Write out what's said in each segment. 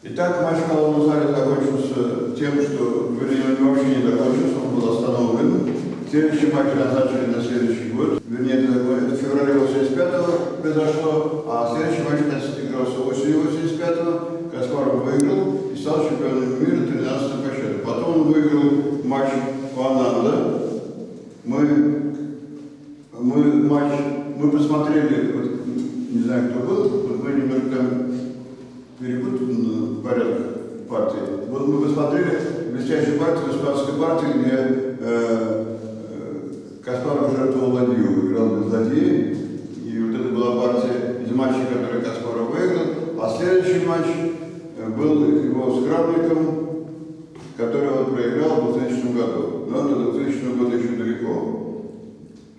Итак, матч в малом зале закончился тем, что, вернее, он вообще не закончился, он был остановлен. Следующий матч назначили на следующий год. Вернее, это, это в феврале 85-го произошло, а следующий матч игрался осенью 85-го. Каспаров выиграл и стал чемпионом мира 13 по счету. Потом он выиграл матч у Ананда. Мы, мы матч, мы посмотрели, вот, не знаю, кто был, вот мы немного там перепутан порядок партии. Вот мы посмотрели блестящую партию, испанской партии, где э, э, Каспаров жертвовал ладью, играл без ладьи. И вот это была партия из матчей, который Каспаров выиграл. А следующий матч э, был его с Кравником, который он проиграл в 2000 году. Но до 2000 года еще далеко.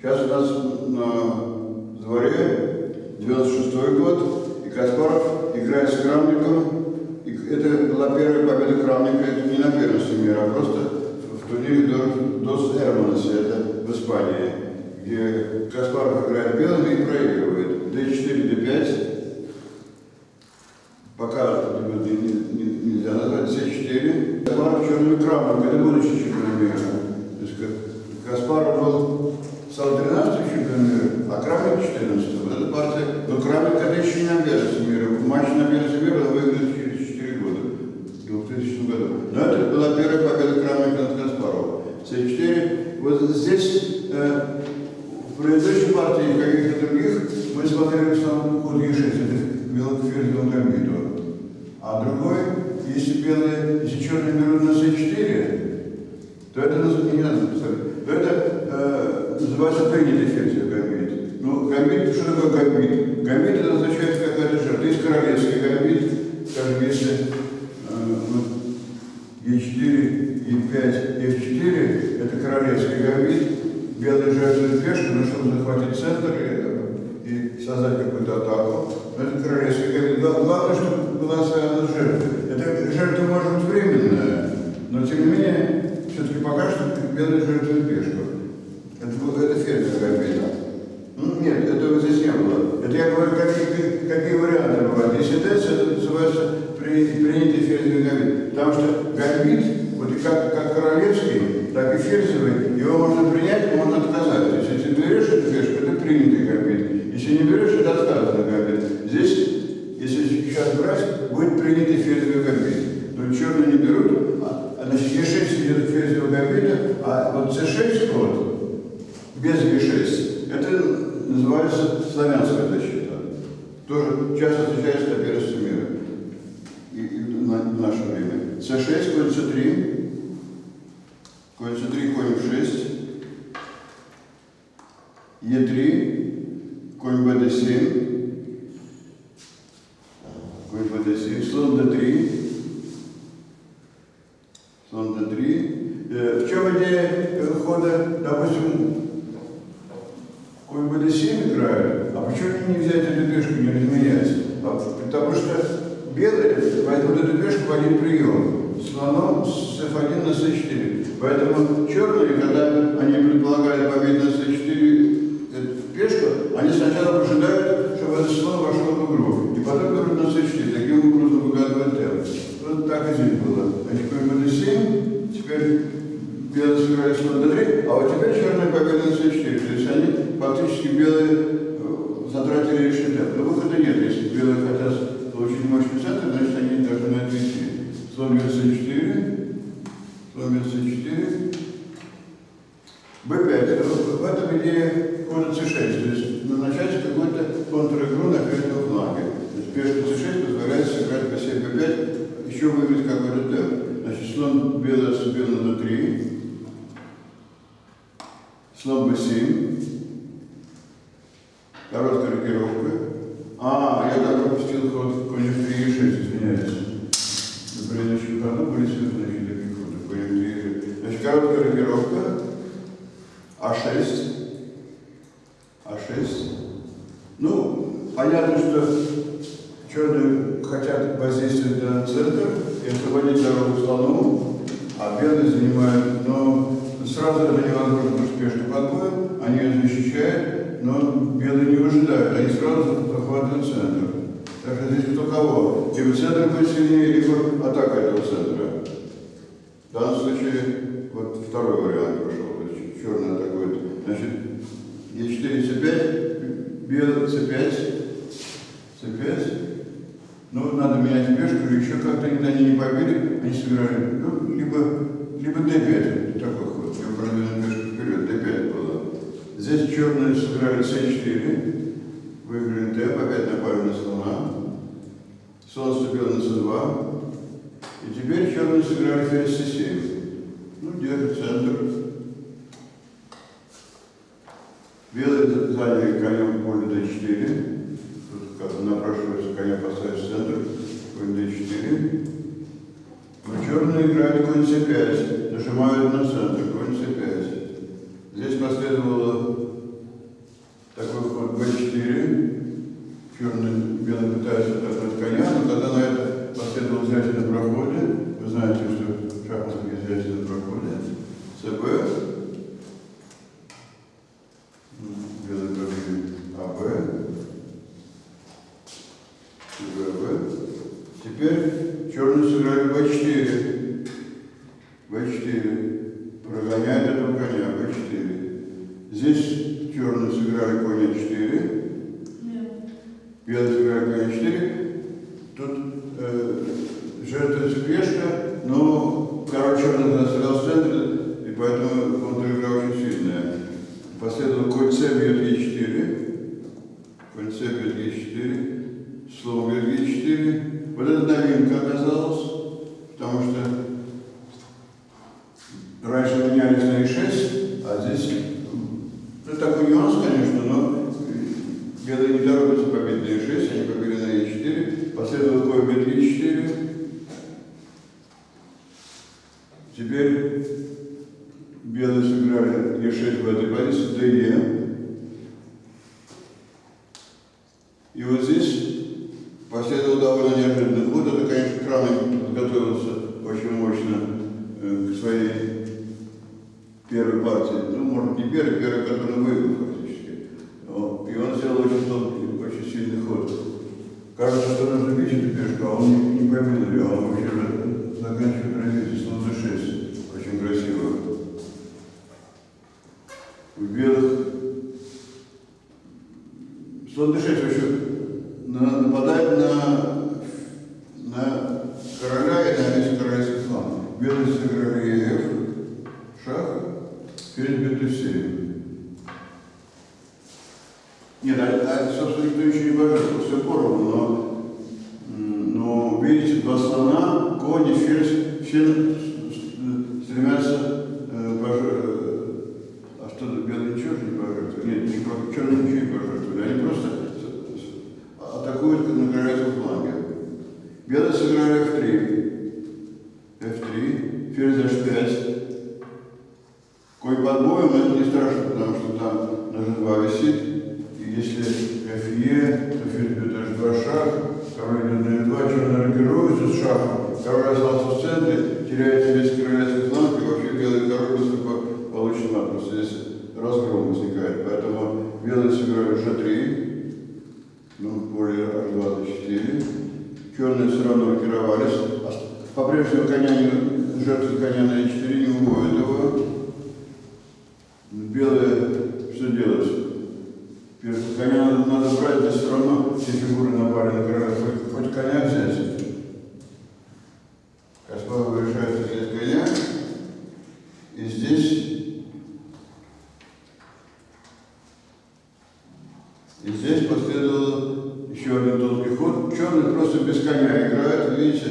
Сейчас у нас на дворе 96 год, и Каспаров играет с Крамником. И это была первая победа Крамника, это не на первенстве мира, а просто в турнире Дос Эрманес, это в Испании, где Каспаров играет белыми и проигрывает. D4, D5. Пока нельзя назвать C4. Каспаров черными Крамник, это будущий чемпион мира. То есть Каспаров был стал 13 чемпион мира, а Крамник 14 Вот эта партия, но Крамник это еще не на первенстве мира. Матч на первенстве мира он выиграет через 4 года, в 2000 году. Но это была первая победа Крамника над Каспаровым. С4. Вот здесь, э, в предыдущей партии и каких-то других, мы смотрели в основном ход Е6, это белокферзевым гамбиту. А другой, если белые, если черные берут на С4, то это не надо представить, то это э, называется принятый ферзь гамбит. Ну, гамбит, что такое гамбит? Гамбит это означает какая-то жертва. Есть королевский гамбит, скажем, если э, вот, Е4, Е5, F4, это королевский гамбит, белые жертвуют пешку, но чтобы захватить центр и, и создать какую-то атаку. Но это королевский гамбит. Главное, чтобы была своя жертва. Эта жертва может быть временная, но тем не менее, все-таки пока что белые жертвуют пешку. Это, это ферзь гамбит. Ну, нет, этого здесь не было. Это я говорю, какие, какие варианты бывают. Если ТЭЦ, это называется принятый ферзевый гамбит. Потому что гамбит, вот и как, как королевский, так и ферзевый, его можно принять, можно отказать. То есть, если берешь эту ферзь, это принятый гамбит. Если не берешь, это отказанный гамбит. Здесь, если сейчас брать, будет принятый ферзевый гамбит. Но черные не берут, а, значит, Е6 идет ферзевого гамбита, а вот С6 ход, без Е6, это называется славянская защита. Тоже часто встречается на первенстве мира и, и на, в наше время. С6, конь С3, конь С3, конь F6, Е3, конь БД7, конь БД7, слон Д3, слон Д3. Э, в чем идея хода, допустим, Конь БД7 играют, а почему не взять эту пешку, не разменять? Потому что белые пешку в один прием, слоном с F1 на C4. Поэтому черные, когда они предполагают победу на C4 эту пешку, они сначала ожидают, чтобы этот слон вошел в игру, и потом берут на C4, таким образом выгадывают темп. Вот так и здесь было. Они конь БД7, теперь белые сыграли слон d3, а вот теперь черные победы на c4. То есть они фактически белые затратили лишний темп. Но выхода нет. Если белые хотят получить мощный центр, 134, 134, b5. В этом идее ход c6, то есть на назначается какой-то контр-игру на крайнем фланге. То есть пешка c6 позволяет сыграть по 7 b5, еще выиграть какой-то темп. Значит, слон белый отступил на d3, слон b7, короткая рокировка. А, я так пропустил ход конь f3 e6, извиняюсь. На предыдущем ходу были связаны такие ходы, конь f3 и 6. Значит, короткая рокировка, а6, а6. Ну, понятно, что черные хотят воздействовать на центр и освободить дорогу слону, а белые занимают, но сразу это невозможно успешно подбоем, они ее защищают, но белые не выжидают, они сразу захватывают центр. Так здесь кто кого. Либо центр будет сильнее, либо атака этого центра. В данном случае вот второй вариант пошел. Есть черный атакует. Значит, Е4, С5, белый С5, С5. Ну, надо менять пешку, еще как-то они, не побили, они сыграли. Ну, либо, либо D5, такой ход. Я продвинул пешку вперед, D5 было. Здесь черные сыграли С4, выиграли Д, опять напали на слона. Слон вступил на С2. И теперь черные сыграли ферзь С7. Ну, держит центр. Белые заняли конем поле d4. Тут как напрашивается коня поставить в центр. Конь d4. Но черные играют конь c5. Нажимают на центр. Конь c5. Здесь последовало b4. Белый пытается отогнать коня, но тогда на это последовало взятие на проходе. Вы знаете, что в шахматах есть взятие на проходе. ЦБ. Белый победил АБ. ЦБ. Теперь черные сыграли b4. b4. Прогоняет этого коня b4. Здесь черные сыграли конь а4. Конь а4. Тут э, жертвуется пешка, но король черный застрял в центре, и поэтому контр-игра очень сильная. Последовал конь c бьет e4. Конь c бьет e4. Слон бьет e4. Вот это новинка оказалась, потому что раньше менялись на e6, а здесь ну, такой нюанс, конечно, но белые не торопятся победить на e6, они победили на e4. Последовал конь бьет e4. Теперь белые сыграли Е6 в этой позиции, ДЕ. И вот здесь последовал довольно неожиданный ход. Это, конечно, Крамник подготовился очень мощно э, к своей первой партии. Ну, может, не первой, первой, которую выиграл фактически. Но- И он сделал очень тонкий, очень сильный ход. Кажется, что нужно бить эту пешку, а он не, не а он вообще заканчивает развитие слон d6. Очень красиво. У белых слон d6 вообще на- нападает на, на короля и на весь королевский фланг. Белые сыграли F, шах, ферзь b7. Нет, а, а, собственно, никто еще не пожертвовал, все поровну, но видите, два слона, конь и ферзь, все стремятся э, пожер- А что, белые ничего же не пожертвовали? Нет, ничего, черные ничего не пожертвовали. Они просто атакуют на королевском фланге. Белые сыграли f3. f3, ферзь h5. Конь под боем, это не страшно, потому что там на g2 висит. Если фе, то ферзь бьет h2 шаг, король идет на f2, черный рокируется с шахом, король остался в центре, теряется весь королевский фланг, и вообще белый король быстро по- получит мат, просто здесь разгром возникает. Поэтому белые сыграли g3, ну, поле h2 d4. Черные все равно рокировались. По-прежнему коня не, жертвы коня на e4 не уводят его. Белые, что делать? Первый коня надо, надо брать, здесь все фигуры на короля. Хоть, хоть коня взять. Каспаров решает взять коня. И здесь... И здесь последовал еще один тонкий ход. Черный просто без коня играет, видите.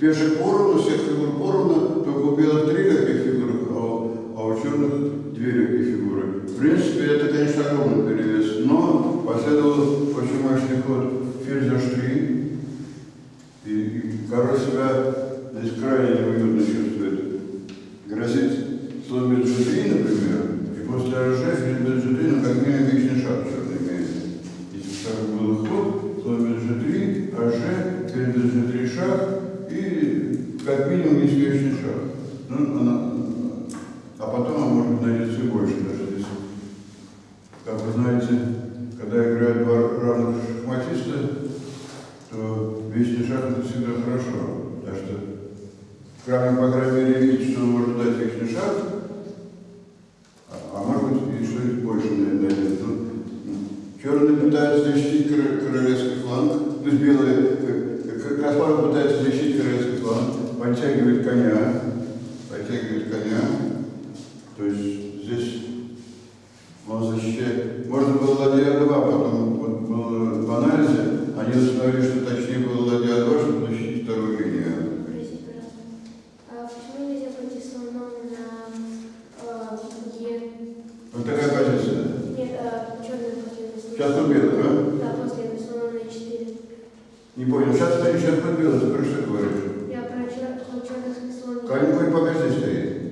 Пешек поровну, всех фигур поровну, только у белых три легких фигуры, а у, а у черных две легкие фигуры. В принципе, это, конечно, огромный перевес, но последовал очень мощный ход h3. И, и король себя здесь крайне неуютно чувствует. Грозит слон g3, например, и после бьет g3, ну, как минимум, лишний шаг черный имеет. Если шаг был ход, слон бьет g3, рж, ферзь бьет g3 шаг, и как минимум есть лишний шаг. Ну, она, а потом, а может быть, найдется больше даже здесь. Как вы знаете, когда играют два равных шахматиста, шаг это всегда хорошо. Так что Крамник, по крайней мере, видит, что он может дать вечный шаг, а, а может быть и что-нибудь больше найдет. Ну, черные пытаются защитить кор- королевский фланг, то есть белые, Каспаров пытается защитить королевский фланг, подтягивает коня, подтягивает коня, то есть здесь он защищает. Можно было ладья 2, потом вот было в анализе, они установили, что точнее было ладья 2, чтобы защитить вторую линию. Простите, пожалуйста. А почему нельзя пойти слоном на э, Е? Вот такая позиция. Нет, э, черный последний Сейчас тут белый, да? Да, последний слон на 4. Не понял. Сейчас стоит, сейчас тут белый, ты про что говоришь? Я про чер- черных слон. Конь какой пока здесь стоит.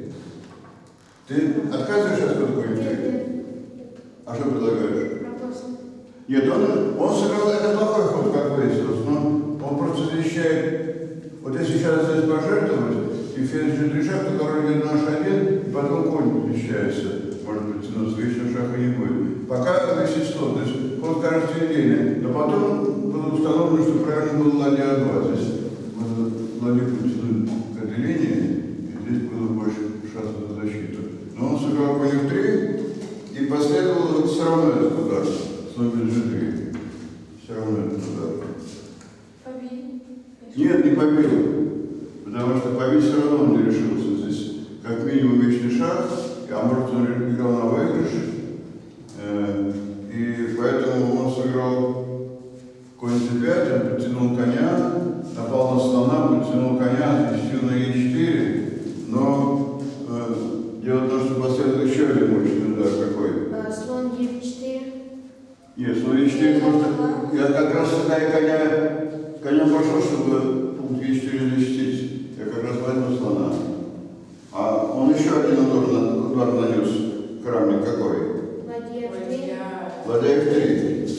Ты отказываешься от стоит? нет, А что предлагаешь? Нет, он, он сыграл это плохой ход, как выяснилось, но он просто защищает. Вот если сейчас здесь пожертвовать, и ферзь же шаг, то король идет на H1, и потом конь защищается. Может быть, но следующего шага не будет. Пока висит слон, то есть ход кажется идейный. Но потом было установлено, что правильно было ладья 2. Здесь можно ладью потянуть к этой линии, и здесь было больше шансов на защиту. Но в 3, и последовал все равно этот удар. Слон G3. Все равно этот удар. Победить. Нет, не победил. Потому что победить все равно он не решился. Здесь как минимум вечный шаг, а может он играл на выигрыш. Э, И поэтому он сыграл конь c5, он подтянул коня, напал на слона, подтянул коня, защитил на e4. Но э, дело в том, что последовал еще один мощный удар какой. Э, слон Е4. Нет, слон e4 просто... Я как раз сюда и коня, конем пошел, чтобы пункт e4 защитить. Я как раз возьму слона. А он еще один удар, удар нанес. Крамник какой? Ладья F3. Ладья f3.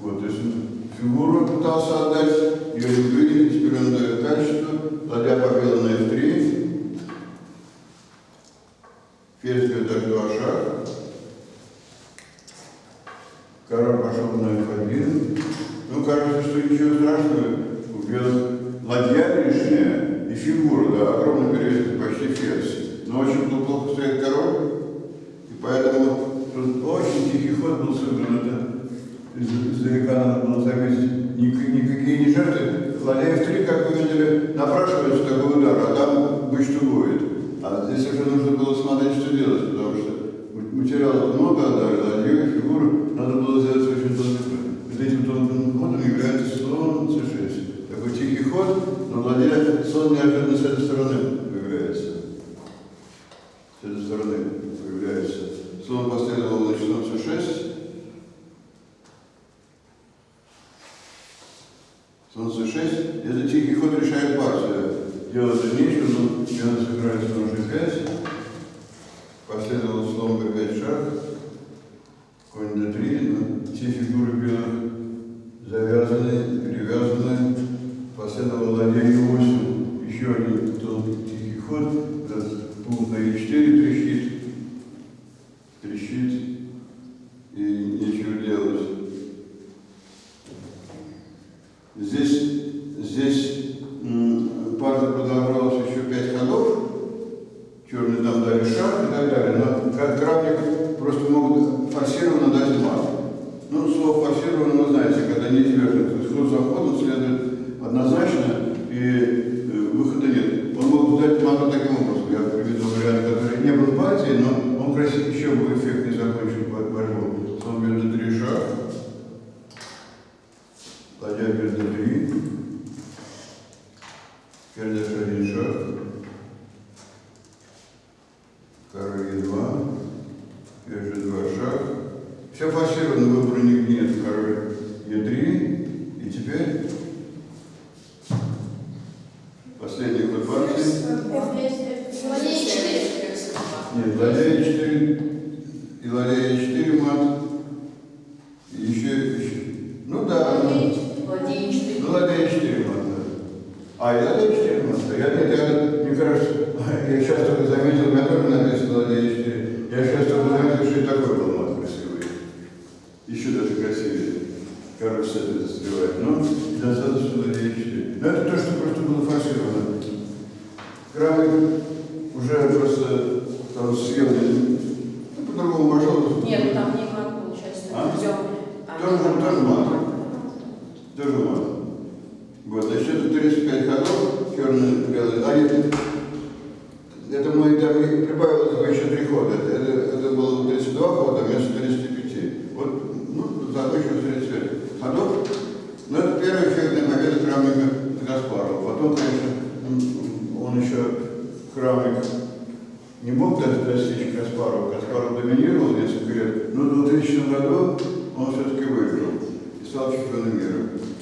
Вот, то есть он фигуру пытался отдать, ее не увидели, теперь он дает качество. Ладья победа на f3. Ферзь бьет h2 шаг. Король пошел на f1. Ну, кажется, что ничего страшного. Белых ладья лишняя и фигура, да, огромный перевес, почти ферзь. Но очень плохо стоит король. И поэтому очень тихий ход был сыгран. Из- издалека надо было заметить. Ник- никакие не жертвы. Ладья f3, как вы видели, напрашивается такой удар, а там быть что будет. А здесь уже нужно было смотреть, что делать, потому что материала много отдали, ладью и фигуру надо было сделать очень тонким. Вот этим тонким ходом является слон c6. Такой тихий ход, но ладья, слон неожиданно с этой стороны появляется. С этой стороны появляется. Слон последовал на слон c6. Слон c6. Это тихий ход решает партию. Делать нечего, но белый сыграли слон g5. Последовал слон b5 шаг. Конь d3. Но все фигуры белых завязаны, перевязаны. Последовал ладья e8. Еще один тонкий тихий ход. Этот пункт на e4 трещит. Трещит. И нечего делать. Здесь, партия продолжалась еще пять ходов. Черные там дали шаг и так далее. Но как кравник просто могут форсированно дать мат. Ну, слово форсированно вы знаете, когда неизбежно. То есть ход за ходом следует однозначно, и выхода нет. Он мог дать мату таким образом. Я приведу вариант, который не был в партии, но он красиво еще бы эффектнее закончил бо- борьбу. Слон бьет на три шаг. Ладья бьет на три. Ферзь один шаг. Король Е2. Ферзь G2 шаг. Все форсировано, выбора нигде нет. Король Е3. А, ладья Е4 мат. Я, я, мне кажется, я сейчас только заметил,